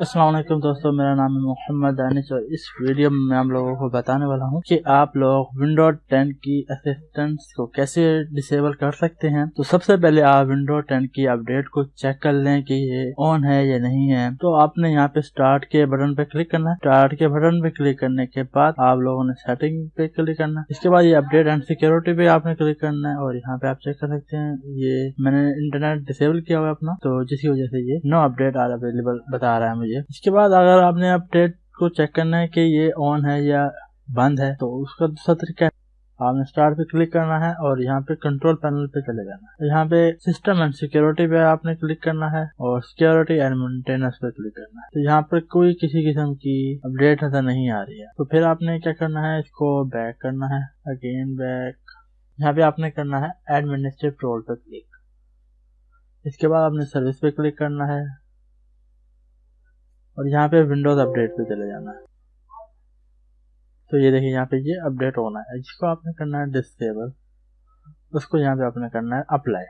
वालेकुम दोस्तों, मेरा नाम है मोहम्मद दानिश और इस वीडियो में मैं आप लोगों को बताने वाला हूँ कि आप लोग विंडो 10 की असिस्टेंस को कैसे डिसेबल कर सकते हैं। तो सबसे पहले आप विंडो 10 की अपडेट को चेक कर लें कि ये ऑन है या नहीं है। तो आपने यहाँ पे स्टार्ट के बटन पे क्लिक करना है। स्टार्ट के बटन पे क्लिक करने के बाद आप लोगों ने सेटिंग पे क्लिक करना है। इसके बाद ये अपडेट एंड सिक्योरिटी पे आपने क्लिक करना है और यहाँ पे आप चेक कर सकते हैं, ये मैंने इंटरनेट डिसेबल किया हुआ अपना। तो जिसकी वजह से ये नो अपडेट आर अवेलेबल बता रहा है मुझे। इसके बाद अगर आपने अपडेट को चेक करना है कि ये ऑन है या बंद है तो उसका दूसरा तरीका है। आपने स्टार्ट पे क्लिक करना है और यहाँ पे कंट्रोल पैनल पे चले जाना है। यहाँ पे सिस्टम एंड सिक्योरिटी पे आपने क्लिक करना है और सिक्योरिटी एंड मेंटेनेंस पे क्लिक करना है। तो यहाँ पे कोई किसी किस्म की अपडेट नज़र नहीं आ रही है। तो फिर आपने क्या करना है, इसको बैक करना है। अगेन बैक यहाँ पे आपने करना है एडमिनिस्ट्रेटिव रोल पे क्लिक इसके बाद आपने सर्विस पे क्लिक करना है। और यहाँ पे विंडोज़ अपडेट पे चले जाना है। तो ये देखिए यहाँ पे ये अपडेट होना है। जिसको आपने करना है डिसेबल उसको यहाँ पे आपने करना है अप्लाई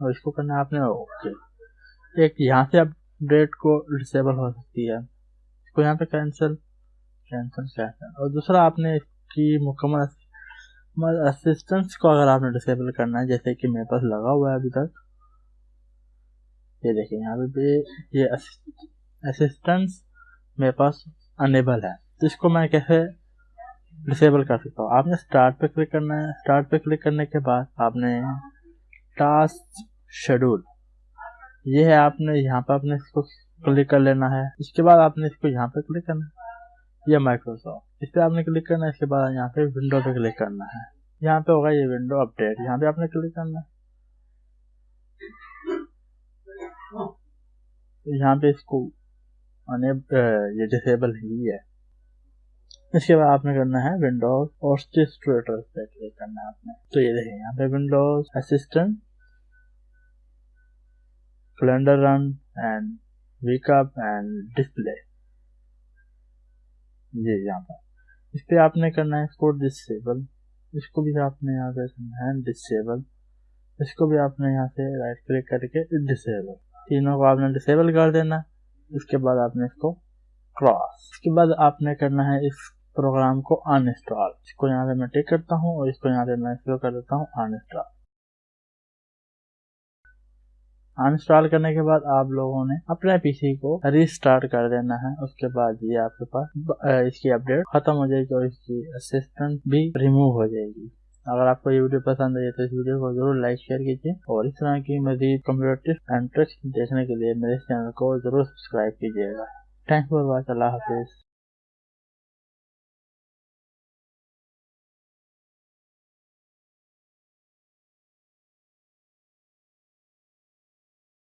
और इसको करना है आपने ओके एक यहाँ से अपडेट को डिसेबल हो सकती है। इसको यहाँ पे कैंसिल कैंसिल कैंसिल और दूसरा आपने इसकी मुकम्मल असिस्टेंस को अगर आपने डिसेबल करना है, जैसे कि मेरे पास लगा हुआ है अभी तक। ये देखिए यहाँ पे ये असिस्टेंस मेरे पास अनेबल है। तो इसको मैं कैसे डिसेबल कर सकता हूँ? आपने स्टार्ट पे क्लिक करना है। स्टार्ट पे क्लिक करने के बाद आपने टास्क शेड्यूल ये है आपने यहाँ पर आपने इसको क्लिक कर लेना है। इसके बाद आपने इसको यहाँ पे क्लिक करना है। ये माइक्रोसॉफ्ट इस पर आपने क्लिक करना है। इसके बाद यहाँ पे विंडो पे क्लिक करना है। यहाँ पे होगा ये विंडो अपडेट यहाँ पे आपने क्लिक करना है। यहाँ पे इसको डिसेबल ही है। इसके बाद आपने करना है विंडोज़ और ट्विटर पे क्लिक करना है आपने। तो ये देखिए, यहाँ पे Windows assistant calendar run and wake up and display ये यहाँ पर। इस पे आपने करना है इसको डिसेबल इसको भी आपने यहाँ पे करना है डिसेबल इसको भी आपने यहाँ से राइट क्लिक करके डिसेबल तीनों को आपने डिसेबल कर देना। इसके बाद आपने इसको क्रॉस इसके बाद आपने करना है इस प्रोग्राम को अनइंस्टॉल इसको यहाँ से मैं टिक करता हूँ और इसको यहाँ से मैं इसको कर देता हूँ अनइंस्टॉल अनइंस्टॉल करने के बाद आप लोगों ने अपने पीसी को रिस्टार्ट कर देना है. उसके बाद ये आपके पास इसकी अपडेट खत्म हो जाएगी और इसकी असिस्टेंट भी रिमूव हो जाएगी. अगर आपको ये वीडियो पसंद आई तो इस वीडियो को ज़रूर लाइक शेयर कीजिए और इस तरह की मजीद कंप्यूटर एंड ट्रिक्स देखने के लिए मेरे चैनल को ज़रूर सब्सक्राइब कीजिएगा। थैंक्स फॉर वॉच अल्लाह हाफिज़।